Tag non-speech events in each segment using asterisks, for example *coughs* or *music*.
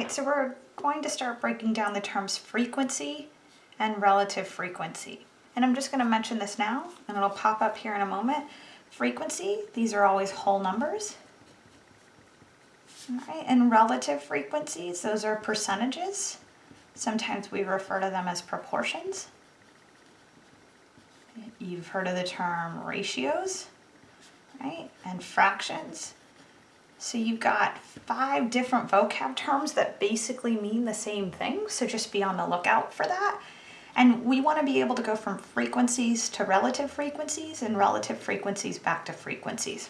right, so we're going to start breaking down the terms frequency and relative frequency. And I'm just going to mention this now, and it'll pop up here in a moment. Frequency, these are always whole numbers. And relative frequencies, those are percentages. Sometimes we refer to them as proportions. You've heard of the term ratios, right? And fractions. So you've got five different vocab terms that basically mean the same thing. So just be on the lookout for that. And we want to be able to go from frequencies to relative frequencies and relative frequencies back to frequencies.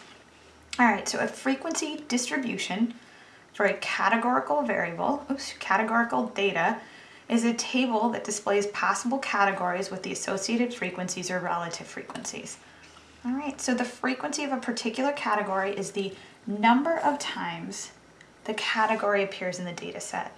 All right, so a frequency distribution for a categorical variable, oops, categorical data, is a table that displays possible categories with the associated frequencies or relative frequencies. All right, so the frequency of a particular category is the number of times the category appears in the data set.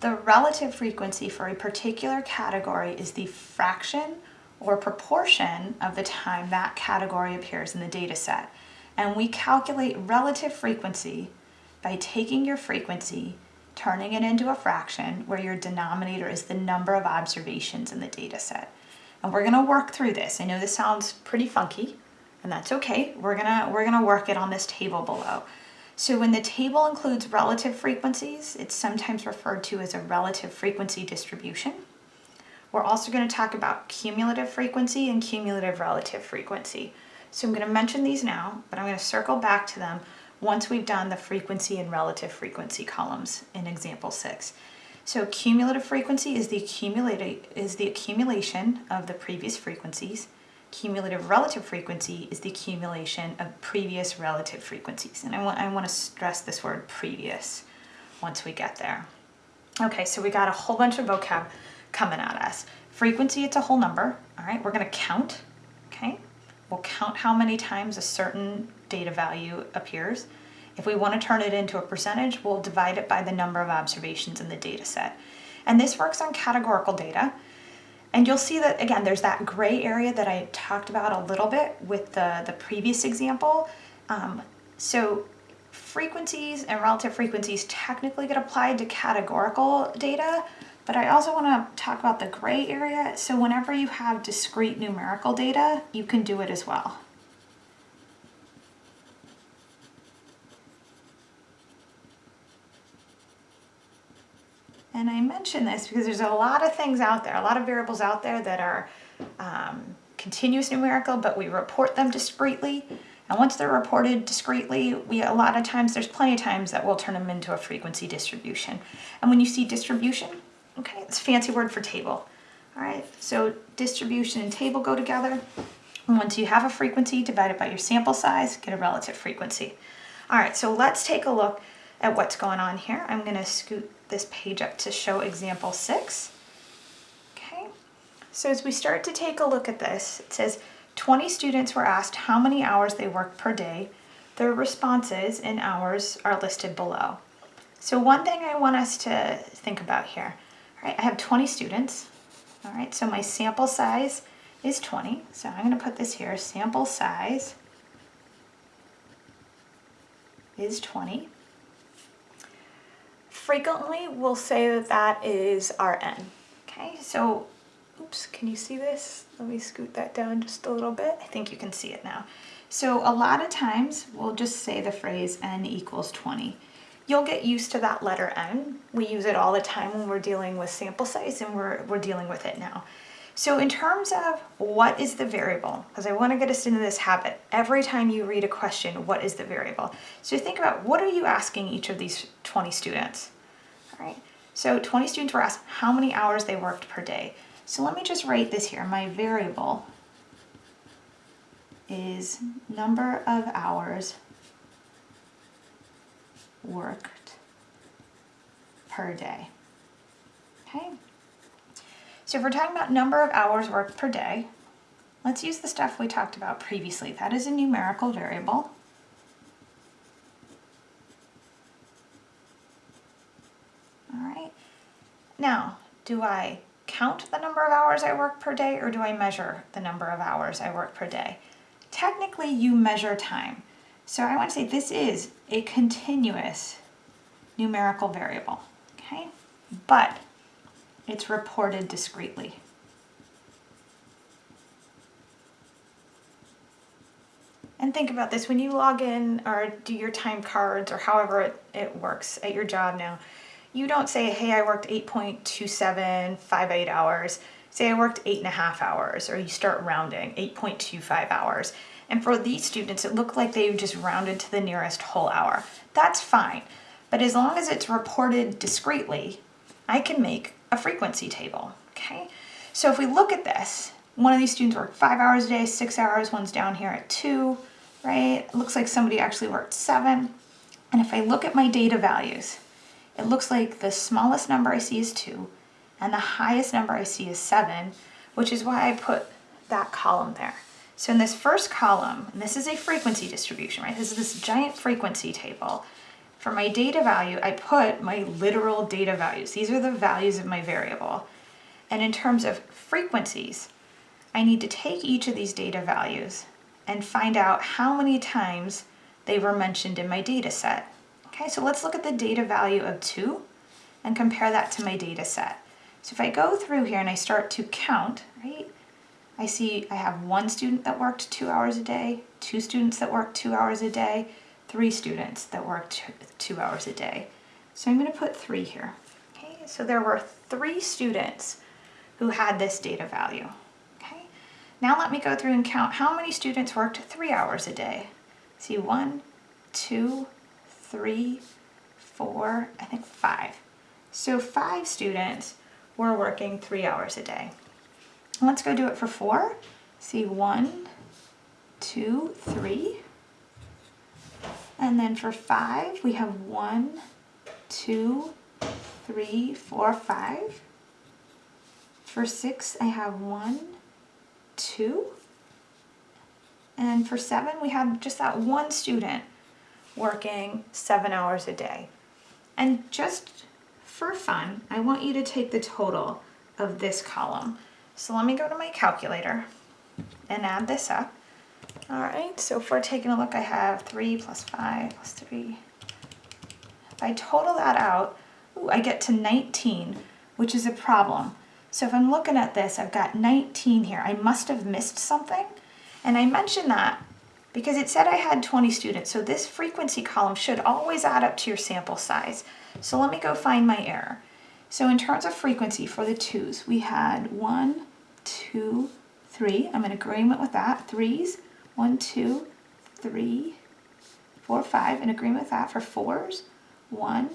The relative frequency for a particular category is the fraction or proportion of the time that category appears in the data set. And we calculate relative frequency by taking your frequency, turning it into a fraction where your denominator is the number of observations in the data set. And we're gonna work through this. I know this sounds pretty funky, and that's okay. We're gonna, we're gonna work it on this table below. So when the table includes relative frequencies, it's sometimes referred to as a relative frequency distribution. We're also going to talk about cumulative frequency and cumulative relative frequency. So I'm going to mention these now, but I'm going to circle back to them once we've done the frequency and relative frequency columns in example six. So cumulative frequency is the, is the accumulation of the previous frequencies. Cumulative relative frequency is the accumulation of previous relative frequencies. And I want, I want to stress this word previous once we get there. Okay, so we got a whole bunch of vocab coming at us. Frequency, it's a whole number. All right, we're going to count. Okay, we'll count how many times a certain data value appears. If we want to turn it into a percentage, we'll divide it by the number of observations in the data set. And this works on categorical data. And you'll see that, again, there's that gray area that I talked about a little bit with the, the previous example. Um, so frequencies and relative frequencies technically get applied to categorical data, but I also want to talk about the gray area. So whenever you have discrete numerical data, you can do it as well. And I mention this because there's a lot of things out there, a lot of variables out there that are um, continuous numerical, but we report them discretely. And once they're reported discretely, we a lot of times, there's plenty of times that we'll turn them into a frequency distribution. And when you see distribution, okay, it's a fancy word for table. All right, so distribution and table go together. And once you have a frequency divide it by your sample size, get a relative frequency. All right, so let's take a look at what's going on here. I'm gonna scoot this page up to show example six. Okay, so as we start to take a look at this, it says 20 students were asked how many hours they work per day. Their responses in hours are listed below. So one thing I want us to think about here, all right, I have 20 students, all right, so my sample size is 20. So I'm gonna put this here, sample size is 20 frequently we'll say that that is our n. Okay, so, oops, can you see this? Let me scoot that down just a little bit. I think you can see it now. So a lot of times we'll just say the phrase n equals 20. You'll get used to that letter n. We use it all the time when we're dealing with sample size and we're, we're dealing with it now. So in terms of what is the variable, because I want to get us into this habit, every time you read a question, what is the variable? So think about what are you asking each of these 20 students? Right? So 20 students were asked how many hours they worked per day. So let me just write this here. My variable is number of hours worked per day. Okay? So if we're talking about number of hours worked per day, let's use the stuff we talked about previously. That is a numerical variable. Now, do I count the number of hours I work per day or do I measure the number of hours I work per day? Technically, you measure time. So I want to say this is a continuous numerical variable, okay? But it's reported discretely. And think about this, when you log in or do your time cards or however it, it works at your job now, you don't say, hey, I worked 8.2758 hours. Say I worked eight and a half hours, or you start rounding, 8.25 hours. And for these students, it looked like they just rounded to the nearest whole hour. That's fine. But as long as it's reported discretely, I can make a frequency table, okay? So if we look at this, one of these students worked five hours a day, six hours, one's down here at two, right? It looks like somebody actually worked seven. And if I look at my data values, it looks like the smallest number I see is two, and the highest number I see is seven, which is why I put that column there. So in this first column, this is a frequency distribution, right? This is this giant frequency table. For my data value, I put my literal data values. These are the values of my variable. And in terms of frequencies, I need to take each of these data values and find out how many times they were mentioned in my data set. Okay, so let's look at the data value of 2 and compare that to my data set. So if I go through here and I start to count, right, I see I have one student that worked two hours a day, two students that worked two hours a day, three students that worked two hours a day. So I'm going to put three here. Okay, so there were three students who had this data value. Okay, now let me go through and count how many students worked three hours a day. See one, two, three, four, I think five. So five students were working three hours a day. Let's go do it for four. See one, two, three. And then for five, we have one, two, three, four, five. For six, I have one, two. And for seven, we have just that one student working seven hours a day. And just for fun, I want you to take the total of this column. So let me go to my calculator and add this up. All right, so we're taking a look, I have 3 plus 5 plus 3. If I total that out, ooh, I get to 19, which is a problem. So if I'm looking at this, I've got 19 here. I must have missed something. And I mentioned that because it said I had 20 students. So this frequency column should always add up to your sample size. So let me go find my error. So in terms of frequency for the twos, we had one, two, three. I'm in agreement with that. Threes, one, two, three, four, five. In agreement with that for fours. One,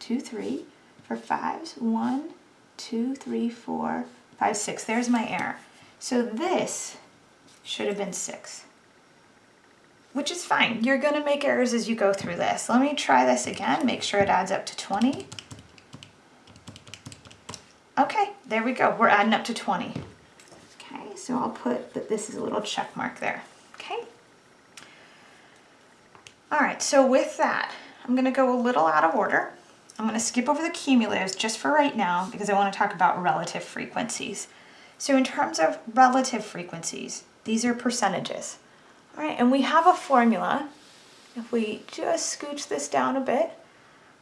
two, three. For fives, one, two, three, four, five, six. There's my error. So this should have been six, which is fine. You're gonna make errors as you go through this. Let me try this again, make sure it adds up to 20. Okay, there we go. We're adding up to 20. Okay, so I'll put that this is a little check mark there. Okay. All right, so with that, I'm gonna go a little out of order. I'm gonna skip over the cumulatives just for right now because I wanna talk about relative frequencies. So in terms of relative frequencies, these are percentages. All right, and we have a formula. If we just scooch this down a bit,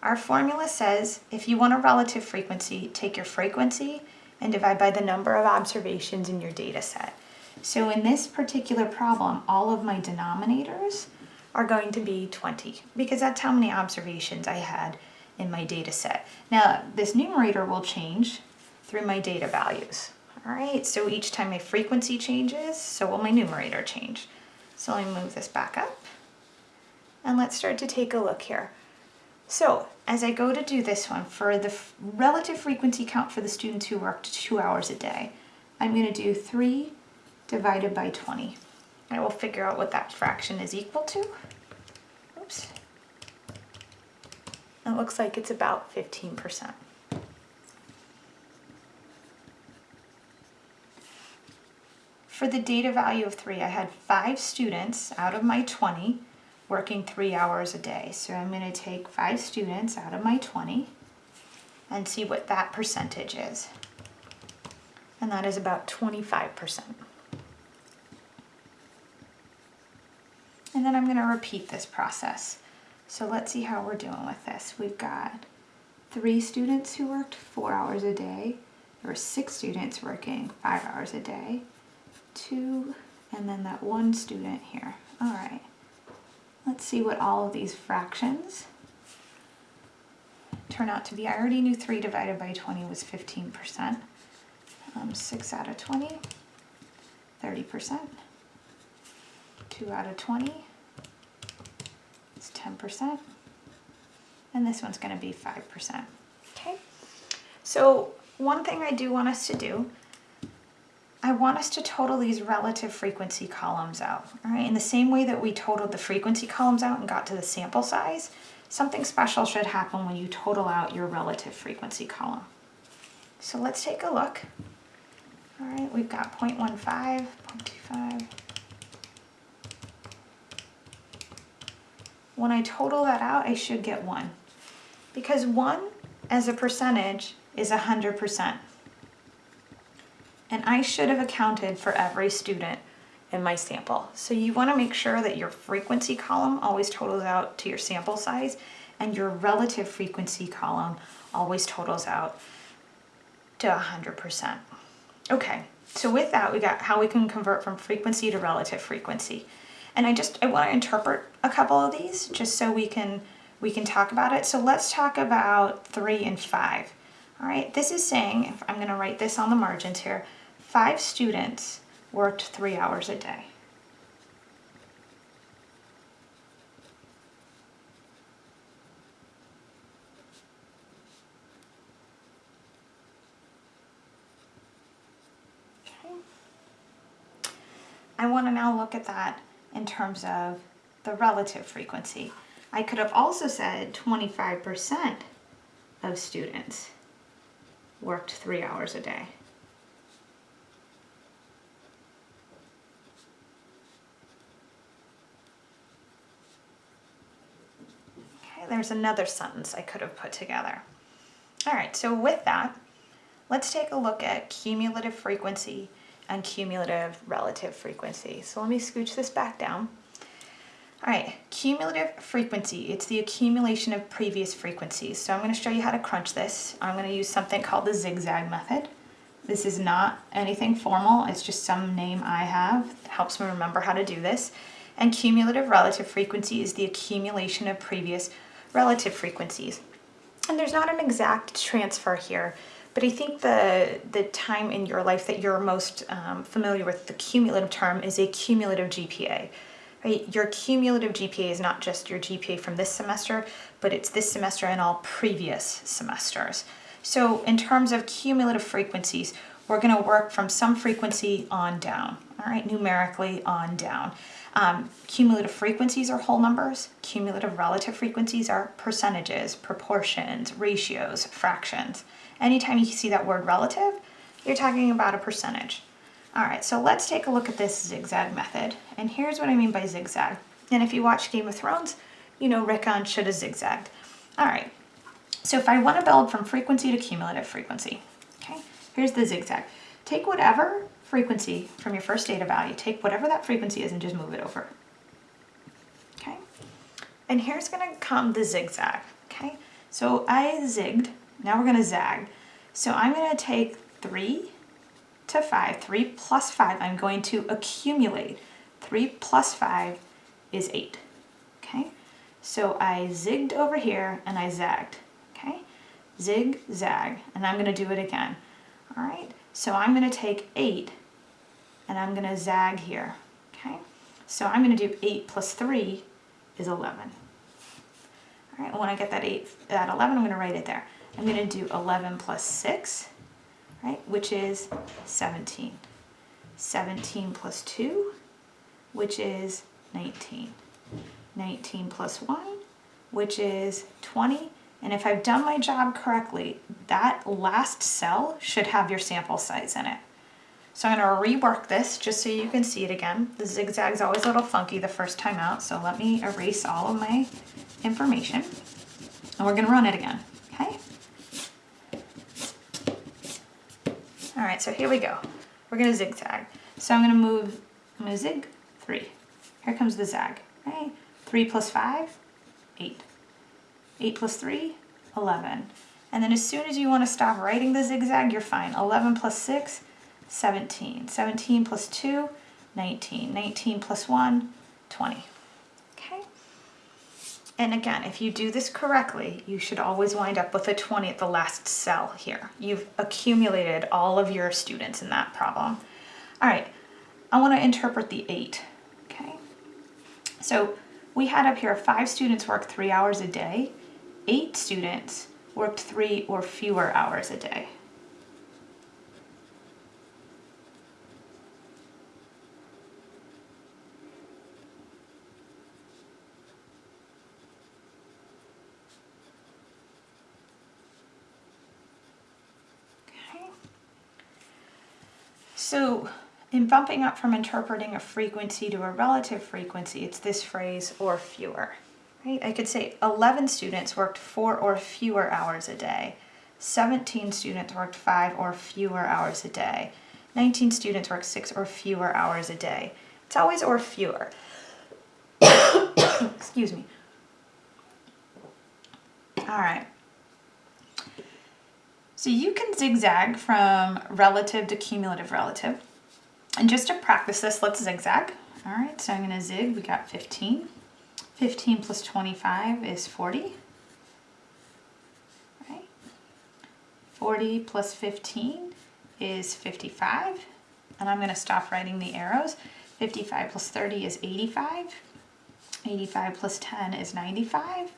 our formula says if you want a relative frequency, take your frequency and divide by the number of observations in your data set. So in this particular problem, all of my denominators are going to be 20 because that's how many observations I had in my data set. Now this numerator will change through my data values. All right, so each time my frequency changes, so will my numerator change. So let me move this back up and let's start to take a look here. So as I go to do this one, for the relative frequency count for the students who worked two hours a day, I'm going to do 3 divided by 20. I will figure out what that fraction is equal to. Oops. It looks like it's about 15%. For the data value of 3, I had 5 students out of my 20 working three hours a day. So I'm going to take five students out of my 20 and see what that percentage is. And that is about 25%. And then I'm going to repeat this process. So let's see how we're doing with this. We've got three students who worked four hours a day. There were six students working five hours a day. Two, and then that one student here. All right. Let's see what all of these fractions turn out to be. I already knew 3 divided by 20 was 15%. Um, 6 out of 20, 30%. 2 out of 20 is 10%. And this one's going to be 5%. Okay, so one thing I do want us to do, I want us to total these relative frequency columns out. All right, in the same way that we totaled the frequency columns out and got to the sample size, something special should happen when you total out your relative frequency column. So let's take a look. All right, we've got 0.15, 0.25. When I total that out, I should get 1. Because 1 as a percentage is 100%. And I should have accounted for every student in my sample. So you wanna make sure that your frequency column always totals out to your sample size and your relative frequency column always totals out to 100%. Okay, so with that we got how we can convert from frequency to relative frequency. And I just, I wanna interpret a couple of these just so we can, we can talk about it. So let's talk about three and five. All right, this is saying, I'm gonna write this on the margins here, five students worked three hours a day. Okay. I want to now look at that in terms of the relative frequency. I could have also said 25% of students worked three hours a day. There's another sentence I could have put together. All right, so with that, let's take a look at cumulative frequency and cumulative relative frequency. So let me scooch this back down. All right, cumulative frequency, it's the accumulation of previous frequencies. So I'm gonna show you how to crunch this. I'm gonna use something called the zigzag method. This is not anything formal, it's just some name I have. It helps me remember how to do this. And cumulative relative frequency is the accumulation of previous relative frequencies. And there's not an exact transfer here, but I think the, the time in your life that you're most um, familiar with the cumulative term is a cumulative GPA. Right? Your cumulative GPA is not just your GPA from this semester, but it's this semester and all previous semesters. So in terms of cumulative frequencies, we're going to work from some frequency on down, all right, numerically on down. Um, cumulative frequencies are whole numbers. Cumulative relative frequencies are percentages, proportions, ratios, fractions. Anytime you see that word relative, you're talking about a percentage. All right, so let's take a look at this zigzag method. And here's what I mean by zigzag. And if you watch Game of Thrones, you know Rickon should have zigzagged. All right, so if I want to build from frequency to cumulative frequency, okay, here's the zigzag. Take whatever frequency from your first data value. Take whatever that frequency is and just move it over. Okay? And here's gonna come the zigzag, okay? So I zigged, now we're gonna zag. So I'm gonna take three to five, three plus five, I'm going to accumulate. Three plus five is eight, okay? So I zigged over here and I zagged, okay? Zig, zag, and I'm gonna do it again, all right? So I'm gonna take eight and I'm going to zag here, okay? So I'm going to do 8 plus 3 is 11. All right, when I get that 8, that 11, I'm going to write it there. I'm going to do 11 plus 6, right, which is 17. 17 plus 2, which is 19. 19 plus 1, which is 20. And if I've done my job correctly, that last cell should have your sample size in it. So I'm going to rework this just so you can see it again. The zigzag's always a little funky the first time out, so let me erase all of my information. And we're going to run it again, okay? All right, so here we go. We're going to zigzag. So I'm going to move, I'm going to zig, 3. Here comes the zag, okay? 3 plus 5, 8. 8 plus 3, 11. And then as soon as you want to stop writing the zigzag, you're fine. 11 plus 6, 17. 17 plus 2, 19. 19 plus 1, 20. Okay? And again, if you do this correctly, you should always wind up with a 20 at the last cell here. You've accumulated all of your students in that problem. All right, I want to interpret the 8. Okay? So we had up here five students work three hours a day. Eight students worked three or fewer hours a day. So in bumping up from interpreting a frequency to a relative frequency, it's this phrase, or fewer. Right? I could say 11 students worked four or fewer hours a day. 17 students worked five or fewer hours a day. 19 students worked six or fewer hours a day. It's always or fewer. *coughs* Excuse me. All right. So you can zigzag from relative to cumulative relative. And just to practice this, let's zigzag. All right, so I'm gonna zig, we got 15. 15 plus 25 is 40. Right? 40 plus 15 is 55. And I'm gonna stop writing the arrows. 55 plus 30 is 85. 85 plus 10 is 95.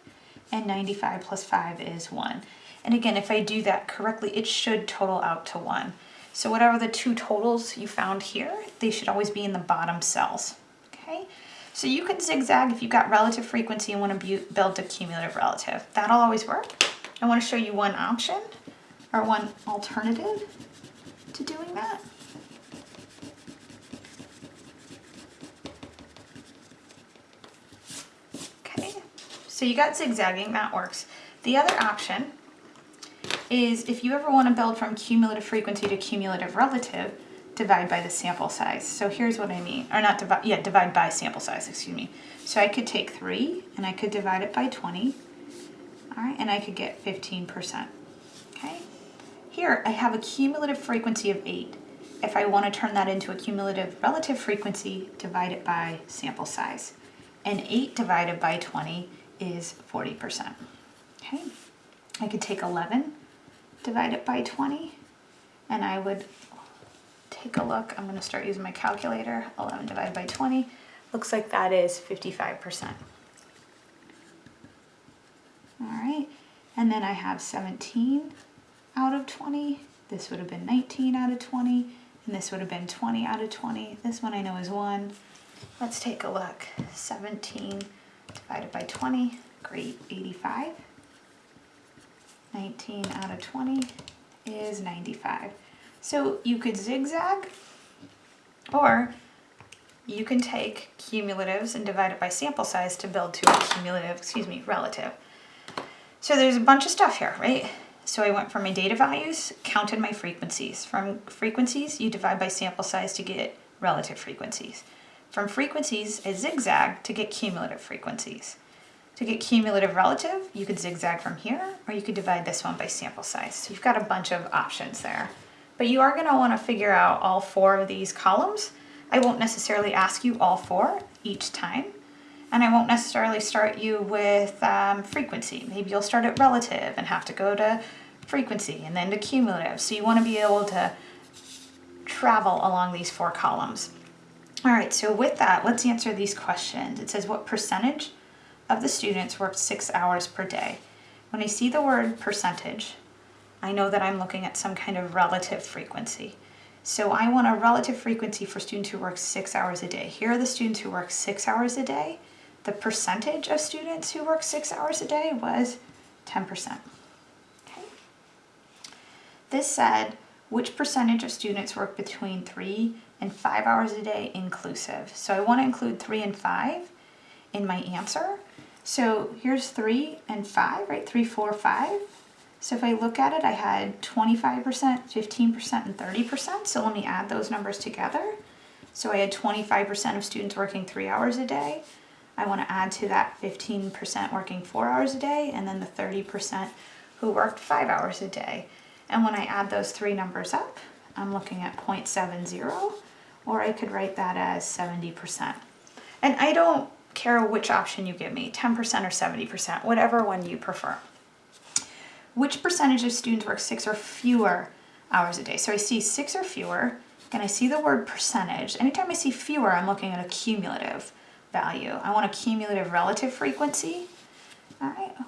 And 95 plus 5 is 1. And again, if I do that correctly, it should total out to 1. So whatever the two totals you found here, they should always be in the bottom cells, okay? So you can zigzag if you've got relative frequency and want to build a cumulative relative. That'll always work. I want to show you one option or one alternative to doing that. Okay, so you got zigzagging, that works. The other option is if you ever want to build from cumulative frequency to cumulative relative, divide by the sample size. So here's what I mean, or not divide, yeah, divide by sample size, excuse me. So I could take three and I could divide it by 20, all right, and I could get 15%, okay? Here I have a cumulative frequency of eight. If I want to turn that into a cumulative relative frequency, divide it by sample size. And 8 divided by 20 is 40%. Okay, I could take 11 divide it by 20 and I would take a look. I'm going to start using my calculator. 11 divided by 20 looks like that is 55%. All right, and then I have 17 out of 20. This would have been 19 out of 20, and this would have been 20 out of 20. This one I know is 1. Let's take a look. 17 divided by 20, great, 85. 19 out of 20 is 95. So you could zigzag or you can take cumulatives and divide it by sample size to build to a cumulative, excuse me, relative. So there's a bunch of stuff here, right? So I went from my data values, counted my frequencies. From frequencies, you divide by sample size to get relative frequencies. From frequencies, I zigzag to get cumulative frequencies. To get cumulative relative, you could zigzag from here, or you could divide this one by sample size. So you've got a bunch of options there. But you are gonna wanna figure out all four of these columns. I won't necessarily ask you all four each time, and I won't necessarily start you with um, frequency. Maybe you'll start at relative and have to go to frequency and then to cumulative. So you wanna be able to travel along these four columns. All right, so with that, let's answer these questions. It says what percentage of the students worked six hours per day. When I see the word percentage, I know that I'm looking at some kind of relative frequency. So I want a relative frequency for students who work six hours a day. Here are the students who work six hours a day. The percentage of students who work six hours a day was 10%. Okay. This said, which percentage of students work between three and five hours a day inclusive? So I want to include three and five in my answer. So here's three and five, right? Three, four, five. So if I look at it, I had 25%, 15%, and 30%. So let me add those numbers together. So I had 25% of students working three hours a day. I want to add to that 15% working four hours a day and then the 30% who worked five hours a day. And when I add those three numbers up, I'm looking at 0.70 or I could write that as 70%. And I don't care which option you give me, 10% or 70%, whatever one you prefer. Which percentage of students work six or fewer hours a day? So I see six or fewer, and I see the word percentage. Anytime I see fewer, I'm looking at a cumulative value. I want a cumulative relative frequency,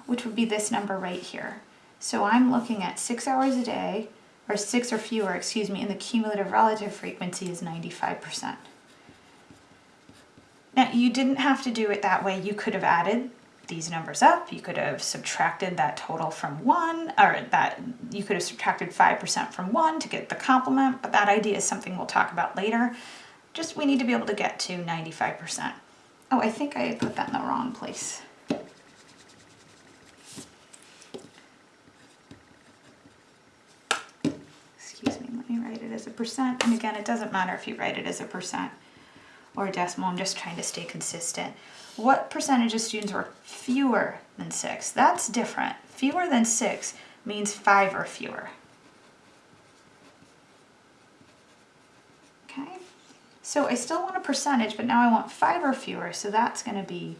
which would be this number right here. So I'm looking at six hours a day, or six or fewer, excuse me, and the cumulative relative frequency is 95%. Now, you didn't have to do it that way. You could have added these numbers up. You could have subtracted that total from one, or that you could have subtracted 5% from one to get the complement, but that idea is something we'll talk about later. Just we need to be able to get to 95%. Oh, I think I put that in the wrong place. Excuse me, let me write it as a percent. And again, it doesn't matter if you write it as a percent or decimal, I'm just trying to stay consistent. What percentage of students work fewer than six? That's different. Fewer than six means five or fewer. Okay, so I still want a percentage, but now I want five or fewer, so that's gonna be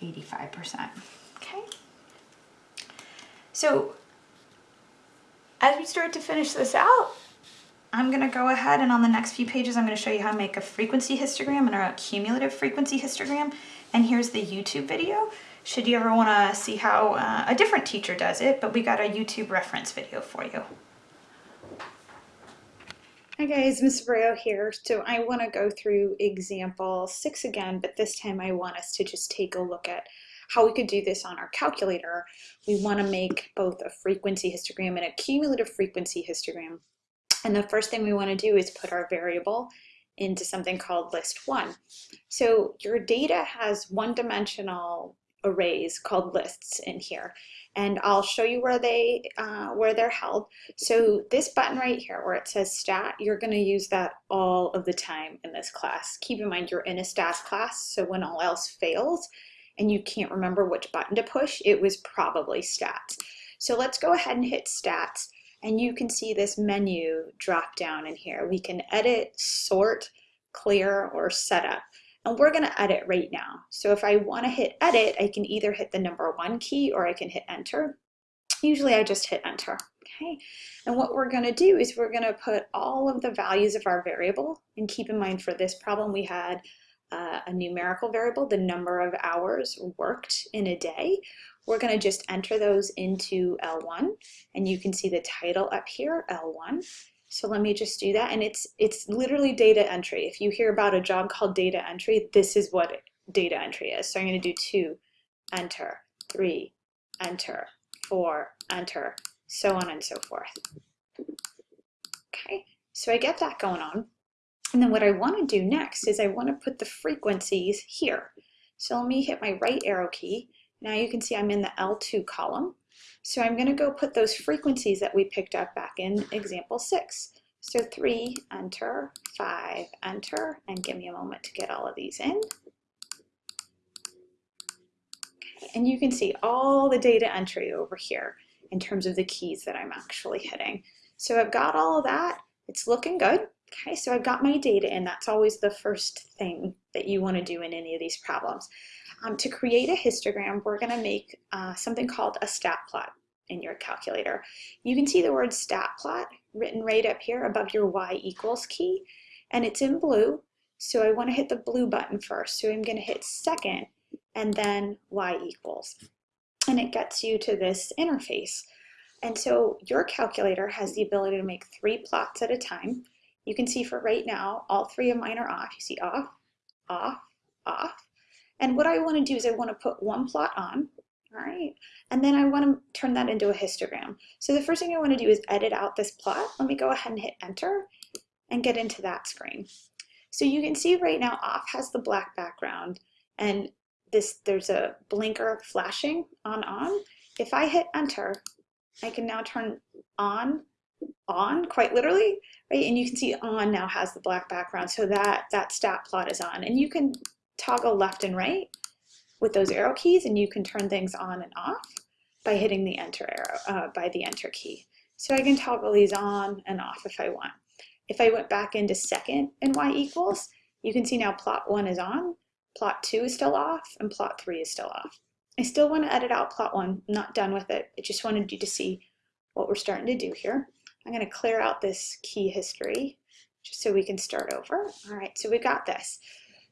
85%, okay? So as we start to finish this out, I'm gonna go ahead and on the next few pages, I'm gonna show you how to make a frequency histogram and a cumulative frequency histogram. And here's the YouTube video. Should you ever wanna see how uh, a different teacher does it, but we got a YouTube reference video for you. Hi guys, Ms. Abreu here. So I wanna go through example six again, but this time I want us to just take a look at how we could do this on our calculator. We wanna make both a frequency histogram and a cumulative frequency histogram. And the first thing we want to do is put our variable into something called list one. So your data has one-dimensional arrays called lists in here. And I'll show you where they uh, where they're held. So this button right here where it says stat you're going to use that all of the time in this class. Keep in mind you're in a stats class so when all else fails and you can't remember which button to push it was probably stats. So let's go ahead and hit stats and you can see this menu drop down in here. We can edit, sort, clear, or setup. And we're gonna edit right now. So if I wanna hit edit, I can either hit the number one key or I can hit enter. Usually I just hit enter, okay? And what we're gonna do is we're gonna put all of the values of our variable, and keep in mind for this problem we had uh, a numerical variable, the number of hours worked in a day. We're going to just enter those into L1 and you can see the title up here, L1. So let me just do that. And it's, it's literally data entry. If you hear about a job called data entry, this is what data entry is. So I'm going to do two, enter, three, enter, four, enter, so on and so forth. Okay, so I get that going on. And then what I want to do next is I want to put the frequencies here. So let me hit my right arrow key now you can see I'm in the L2 column. So I'm going to go put those frequencies that we picked up back in example 6. So 3, enter, 5, enter, and give me a moment to get all of these in. And you can see all the data entry over here in terms of the keys that I'm actually hitting. So I've got all of that. It's looking good. Okay, so I've got my data in. That's always the first thing that you want to do in any of these problems. Um, to create a histogram, we're going to make uh, something called a stat plot in your calculator. You can see the word stat plot written right up here above your y equals key, and it's in blue. So I want to hit the blue button first. So I'm going to hit second and then y equals. And it gets you to this interface. And so your calculator has the ability to make three plots at a time. You can see for right now, all three of mine are off. You see off, off, off. And what I want to do is I want to put one plot on, all right, and then I want to turn that into a histogram. So the first thing I want to do is edit out this plot. Let me go ahead and hit enter and get into that screen. So you can see right now off has the black background and this there's a blinker flashing on on. If I hit enter, I can now turn on on quite literally right and you can see on now has the black background so that that stat plot is on and you can toggle left and right with those arrow keys and you can turn things on and off by hitting the enter arrow, uh, by the enter key. So I can toggle these on and off if I want. If I went back into second and y equals, you can see now plot one is on, plot two is still off, and plot three is still off. I still want to edit out plot one, I'm not done with it. I just wanted you to see what we're starting to do here. I'm going to clear out this key history just so we can start over. All right, so we got this.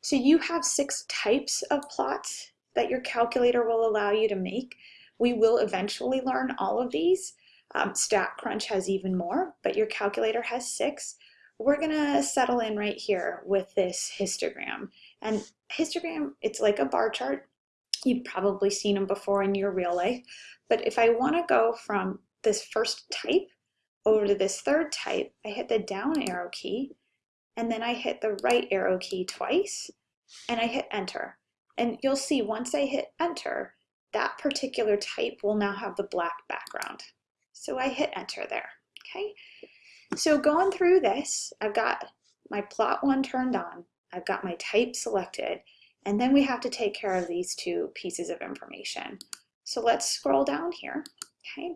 So you have six types of plots that your calculator will allow you to make. We will eventually learn all of these. Um, StatCrunch has even more, but your calculator has six. We're gonna settle in right here with this histogram. And histogram, it's like a bar chart. You've probably seen them before in your real life. But if I wanna go from this first type over to this third type, I hit the down arrow key, and then I hit the right arrow key twice, and I hit enter. And you'll see once I hit enter, that particular type will now have the black background. So I hit enter there, okay? So going through this, I've got my plot one turned on, I've got my type selected, and then we have to take care of these two pieces of information. So let's scroll down here, okay?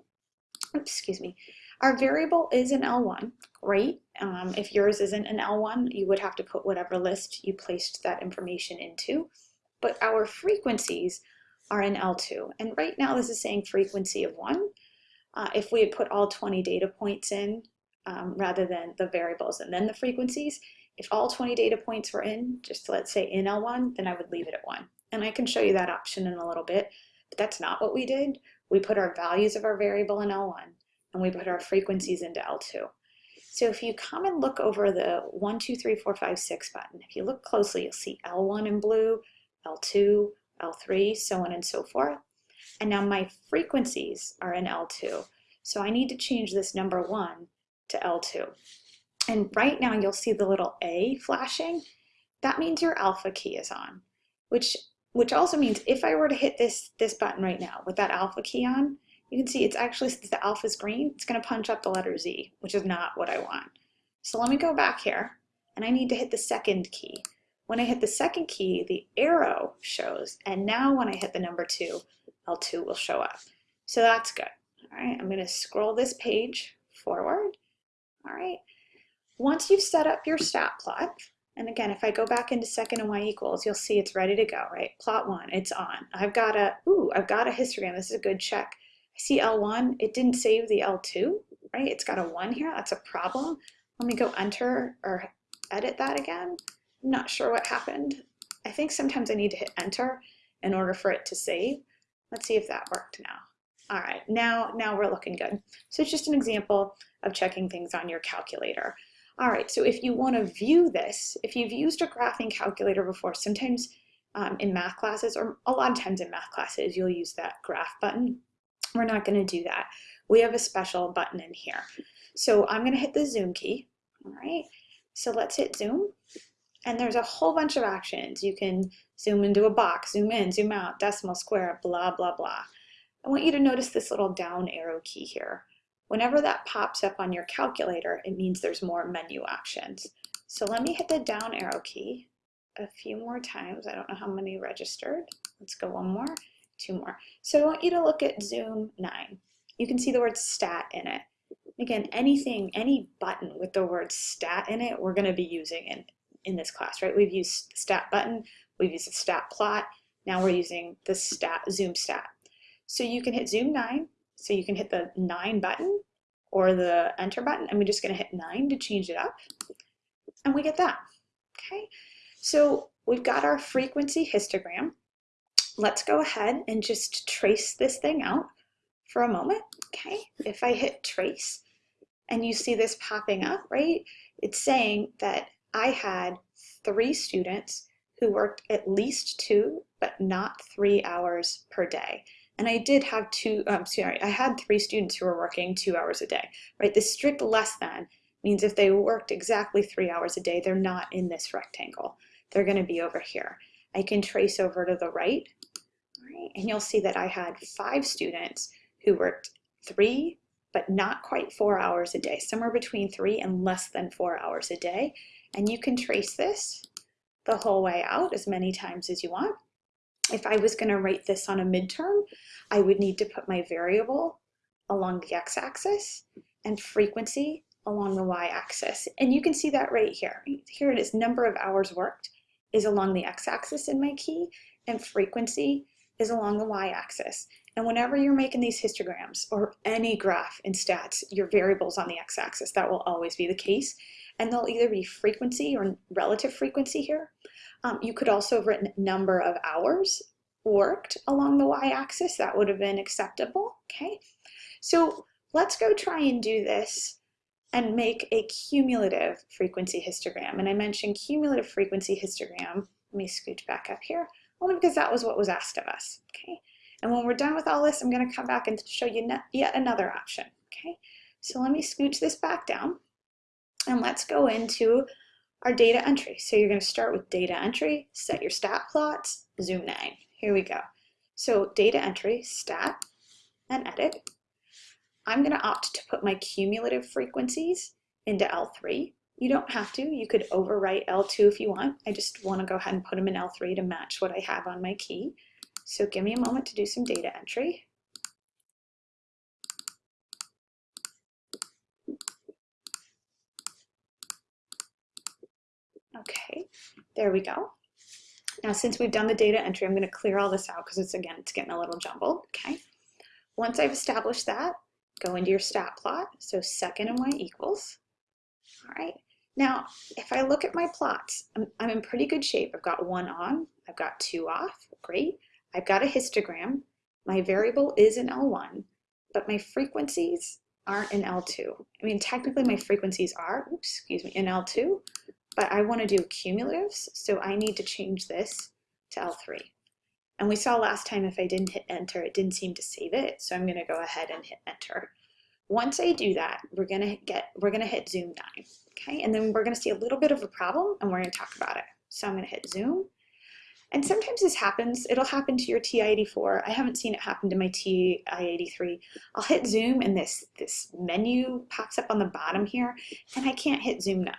Oops, excuse me. Our variable is an L1, great. Um, if yours isn't an L1, you would have to put whatever list you placed that information into. But our frequencies are in L2. And right now this is saying frequency of one. Uh, if we had put all 20 data points in um, rather than the variables and then the frequencies, if all 20 data points were in, just let's say in L1, then I would leave it at one. And I can show you that option in a little bit, but that's not what we did. We put our values of our variable in L1 and we put our frequencies into L2. So if you come and look over the 1, 2, 3, 4, 5, 6 button, if you look closely, you'll see L1 in blue, L2, L3, so on and so forth. And now my frequencies are in L2. So I need to change this number 1 to L2. And right now you'll see the little A flashing. That means your alpha key is on, which which also means if I were to hit this, this button right now with that alpha key on, you can see it's actually, since the alpha is green, it's gonna punch up the letter Z, which is not what I want. So let me go back here, and I need to hit the second key. When I hit the second key, the arrow shows, and now when I hit the number two, L2 will show up. So that's good. All right, I'm gonna scroll this page forward. All right, once you've set up your stat plot, and again, if I go back into second and y equals, you'll see it's ready to go, right? Plot one, it's on. I've got a, ooh, I've got a histogram. This is a good check. I see L1, it didn't save the L2, right? It's got a one here, that's a problem. Let me go enter or edit that again. I'm not sure what happened. I think sometimes I need to hit enter in order for it to save. Let's see if that worked now. All right, now, now we're looking good. So it's just an example of checking things on your calculator. All right, so if you want to view this, if you've used a graphing calculator before, sometimes um, in math classes, or a lot of times in math classes, you'll use that graph button. We're not going to do that. We have a special button in here. So I'm going to hit the zoom key. All right. So let's hit zoom. And there's a whole bunch of actions. You can zoom into a box, zoom in, zoom out, decimal, square, blah, blah, blah. I want you to notice this little down arrow key here. Whenever that pops up on your calculator, it means there's more menu options. So let me hit the down arrow key a few more times. I don't know how many registered. Let's go one more two more. So I want you to look at Zoom 9. You can see the word stat in it. Again, anything, any button with the word stat in it, we're going to be using in, in this class, right? We've used the stat button, we've used the stat plot, now we're using the stat zoom stat. So you can hit zoom 9, so you can hit the 9 button or the enter button, and we're just going to hit 9 to change it up, and we get that. Okay, so we've got our frequency histogram let's go ahead and just trace this thing out for a moment, okay? If I hit trace and you see this popping up, right? It's saying that I had three students who worked at least two, but not three hours per day. And I did have two, um, sorry, I had three students who were working two hours a day, right? The strict less than means if they worked exactly three hours a day, they're not in this rectangle. They're gonna be over here. I can trace over to the right, right? and you'll see that I had five students who worked three, but not quite four hours a day, somewhere between three and less than four hours a day. And you can trace this the whole way out as many times as you want. if I was gonna write this on a midterm, I would need to put my variable along the x-axis and frequency along the y-axis. And you can see that right here. Here it is, number of hours worked is along the x-axis in my key, and frequency is along the y-axis. And whenever you're making these histograms or any graph in stats, your variable's on the x-axis. That will always be the case. And they'll either be frequency or relative frequency here. Um, you could also have written number of hours worked along the y-axis. That would have been acceptable, okay? So let's go try and do this and make a cumulative frequency histogram. And I mentioned cumulative frequency histogram. Let me scooch back up here, only because that was what was asked of us, okay? And when we're done with all this, I'm gonna come back and show you yet another option, okay? So let me scooch this back down and let's go into our data entry. So you're gonna start with data entry, set your stat plots, zoom nine. Here we go. So data entry, stat, and edit. I'm gonna opt to put my cumulative frequencies into L3. You don't have to, you could overwrite L2 if you want. I just wanna go ahead and put them in L3 to match what I have on my key. So give me a moment to do some data entry. Okay, there we go. Now, since we've done the data entry, I'm going to clear all this out because it's, again, it's getting a little jumbled, okay? Once I've established that, go into your stat plot. So second and y equals. All right. Now, if I look at my plots, I'm, I'm in pretty good shape. I've got one on, I've got two off, great. I've got a histogram. My variable is in L1, but my frequencies aren't in L2. I mean, technically my frequencies are, oops, excuse me, in L2, but I want to do cumulatives, so I need to change this to L3. And we saw last time if I didn't hit enter, it didn't seem to save it, so I'm going to go ahead and hit enter. Once I do that, we're to get, we're to hit zoom 9, okay? And then we're to see a little bit of a problem, and we're to talk about it. So I'm to hit zoom, and sometimes this happens, it'll happen to your TI-84. I haven't seen it happen to my TI-83. I'll hit zoom and this, this menu pops up on the bottom here and I can't hit zoom 9.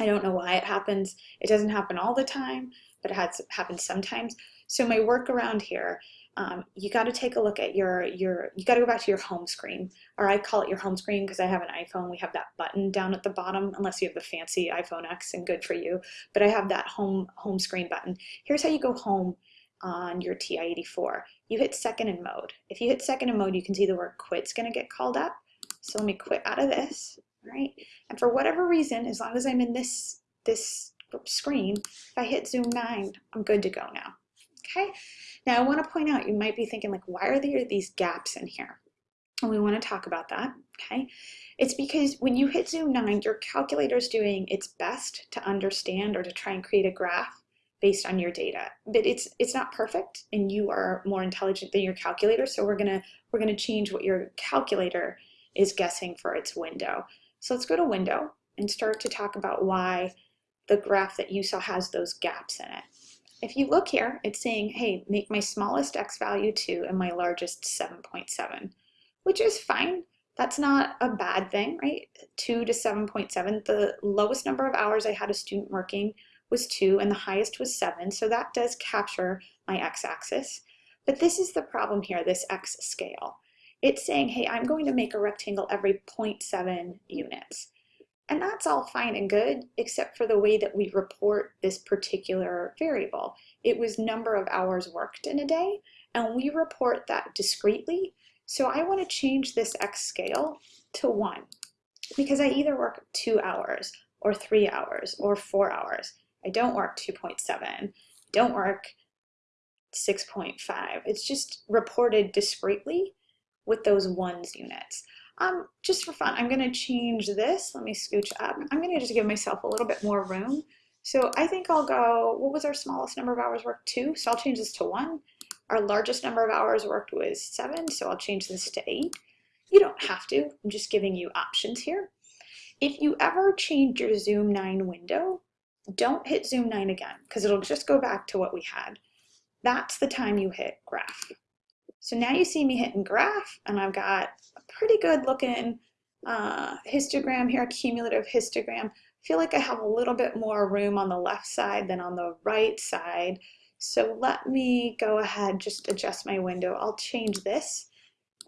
I don't know why it happens. It doesn't happen all the time, but it has happened sometimes. So my workaround here um, you got to take a look at your, your you got to go back to your home screen, or I call it your home screen because I have an iPhone. We have that button down at the bottom, unless you have the fancy iPhone X and good for you. But I have that home, home screen button. Here's how you go home on your TI-84. You hit second in mode. If you hit second in mode, you can see the word quit's gonna get called up. So let me quit out of this, right? And for whatever reason, as long as I'm in this, this screen, if I hit zoom nine, I'm good to go now, okay? Now I want to point out, you might be thinking like, why are there these gaps in here? And we want to talk about that, okay? It's because when you hit zoom 9, your calculator is doing its best to understand or to try and create a graph based on your data. But it's it's not perfect and you are more intelligent than your calculator, so we're gonna we're gonna change what your calculator is guessing for its window. So let's go to window and start to talk about why the graph that you saw has those gaps in it. If you look here, it's saying, hey, make my smallest x value 2 and my largest 7.7, which is fine. That's not a bad thing, right? 2 to 7.7. The lowest number of hours I had a student working was 2 and the highest was 7, so that does capture my x-axis. But this is the problem here, this x scale. It's saying, hey, I'm going to make a rectangle every 0.7 units. And that's all fine and good, except for the way that we report this particular variable. It was number of hours worked in a day, and we report that discretely. So I want to change this X scale to one, because I either work two hours, or three hours, or four hours. I don't work 2.7, don't work 6.5. It's just reported discretely with those ones units. Um, just for fun, I'm gonna change this. Let me scooch up. I'm gonna just give myself a little bit more room. So I think I'll go, what was our smallest number of hours worked? Two, so I'll change this to one. Our largest number of hours worked was seven, so I'll change this to eight. You don't have to, I'm just giving you options here. If you ever change your Zoom 9 window, don't hit Zoom 9 again, because it'll just go back to what we had. That's the time you hit graph. So now you see me hitting graph and I've got a pretty good looking uh, histogram here, a cumulative histogram. I feel like I have a little bit more room on the left side than on the right side So let me go ahead, just adjust my window. I'll change this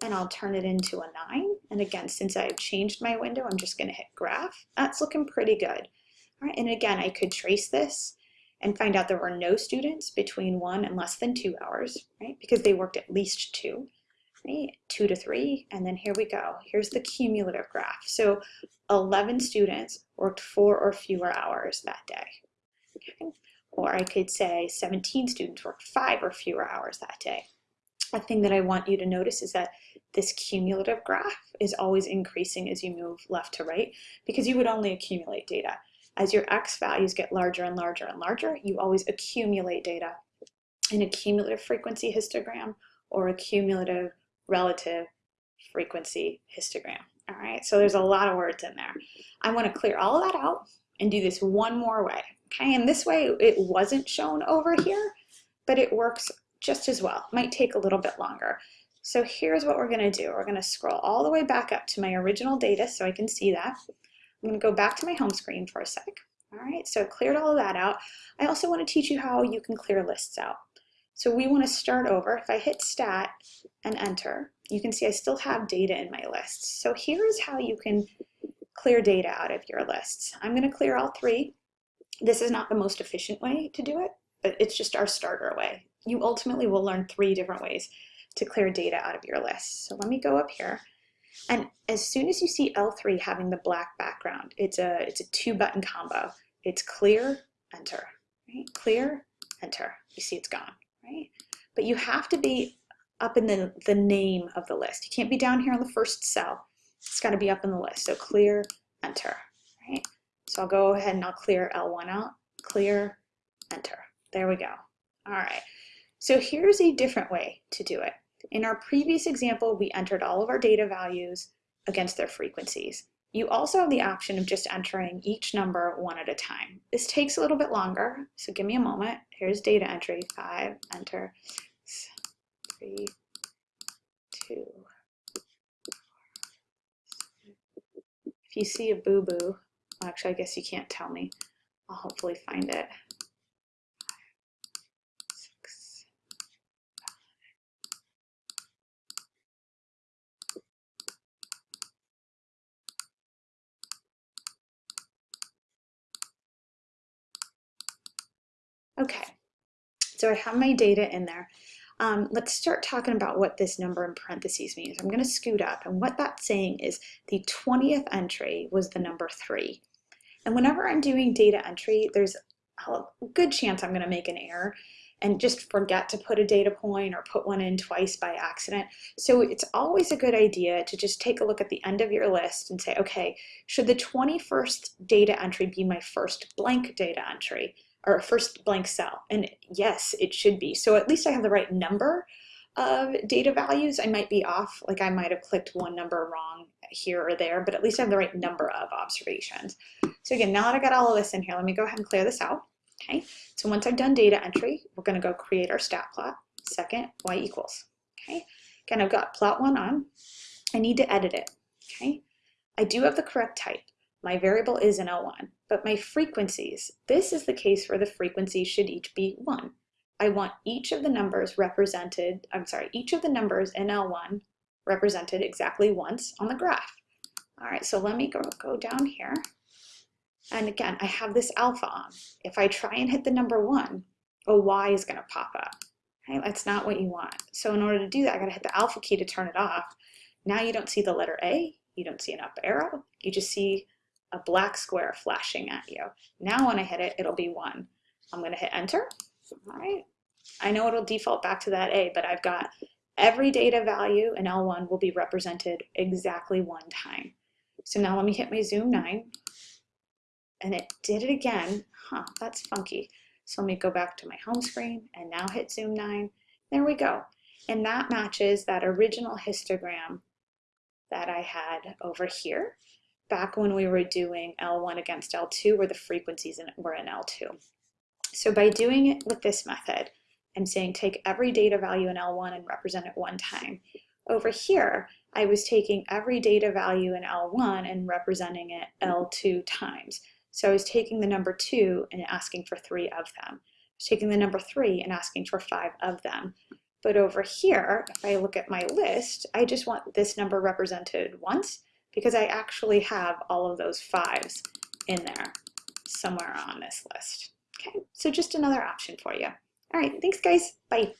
and I'll turn it into a nine. And again, since I've changed my window, I'm just gonna hit graph. That's looking pretty good. All right, and again, I could trace this and find out there were no students between one and less than two hours, right? Because they worked at least two, right? Two to three, and then here we go. Here's the cumulative graph. So 11 students worked four or fewer hours that day. Okay? Or I could say 17 students worked five or fewer hours that day. A thing that I want you to notice is that this cumulative graph is always increasing as you move left to right because you would only accumulate data. As your X values get larger and larger and larger, you always accumulate data in a cumulative frequency histogram or a cumulative relative frequency histogram. All right, so there's a lot of words in there. I want to clear all of that out and do this one more way. Okay, and this way it wasn't shown over here, but it works just as well. It might take a little bit longer. So here's what we're going to do. We're going to scroll all the way back up to my original data so I can see that. I'm going to go back to my home screen for a sec. All right, so cleared all of that out. I also want to teach you how you can clear lists out. So we want to start over. If I hit stat and enter, you can see I still have data in my lists. So here's how you can clear data out of your lists. I'm going to clear all three. This is not the most efficient way to do it, but it's just our starter way. You ultimately will learn three different ways to clear data out of your list. So let me go up here and as soon as you see L3 having the black background, it's a, it's a two button combo. It's clear, enter, right? Clear, enter. You see it's gone, right? But you have to be up in the, the name of the list. You can't be down here on the first cell. It's got to be up in the list. So clear, enter, right? So I'll go ahead and I'll clear L1 out, clear, enter. There we go. All right. So here's a different way to do it. In our previous example, we entered all of our data values against their frequencies. You also have the option of just entering each number one at a time. This takes a little bit longer, so give me a moment. Here's data entry, five, enter, three, two. If you see a boo-boo, actually I guess you can't tell me. I'll hopefully find it. Okay, so I have my data in there. Um, let's start talking about what this number in parentheses means. I'm going to scoot up, and what that's saying is the 20th entry was the number 3. And whenever I'm doing data entry, there's a good chance I'm going to make an error and just forget to put a data point or put one in twice by accident. So it's always a good idea to just take a look at the end of your list and say, okay, should the 21st data entry be my first blank data entry? Or first blank cell. And yes, it should be. So at least I have the right number of data values. I might be off, like I might have clicked one number wrong here or there, but at least I have the right number of observations. So again, now that I got all of this in here, let me go ahead and clear this out. Okay, so once I've done data entry, we're gonna go create our stat plot. Second, y equals. Okay, again, I've got plot one on. I need to edit it. Okay, I do have the correct type. My variable is an L1, but my frequencies, this is the case where the frequencies should each be 1. I want each of the numbers represented, I'm sorry, each of the numbers in L1 represented exactly once on the graph. All right, so let me go, go down here. And again, I have this alpha on. If I try and hit the number 1, a Y is going to pop up. Okay, that's not what you want. So in order to do that, I got to hit the alpha key to turn it off. Now you don't see the letter A, you don't see an up arrow, you just see a black square flashing at you. Now when I hit it, it'll be one. I'm gonna hit enter, all right? I know it'll default back to that A, but I've got every data value in L1 will be represented exactly one time. So now let me hit my zoom nine, and it did it again. Huh, that's funky. So let me go back to my home screen and now hit zoom nine. There we go. And that matches that original histogram that I had over here back when we were doing L1 against L2 where the frequencies in, were in L2. So by doing it with this method, I'm saying take every data value in L1 and represent it one time. Over here, I was taking every data value in L1 and representing it L2 times. So I was taking the number 2 and asking for three of them. taking the number three and asking for five of them. But over here, if I look at my list, I just want this number represented once because I actually have all of those fives in there somewhere on this list. Okay, so just another option for you. All right, thanks guys, bye.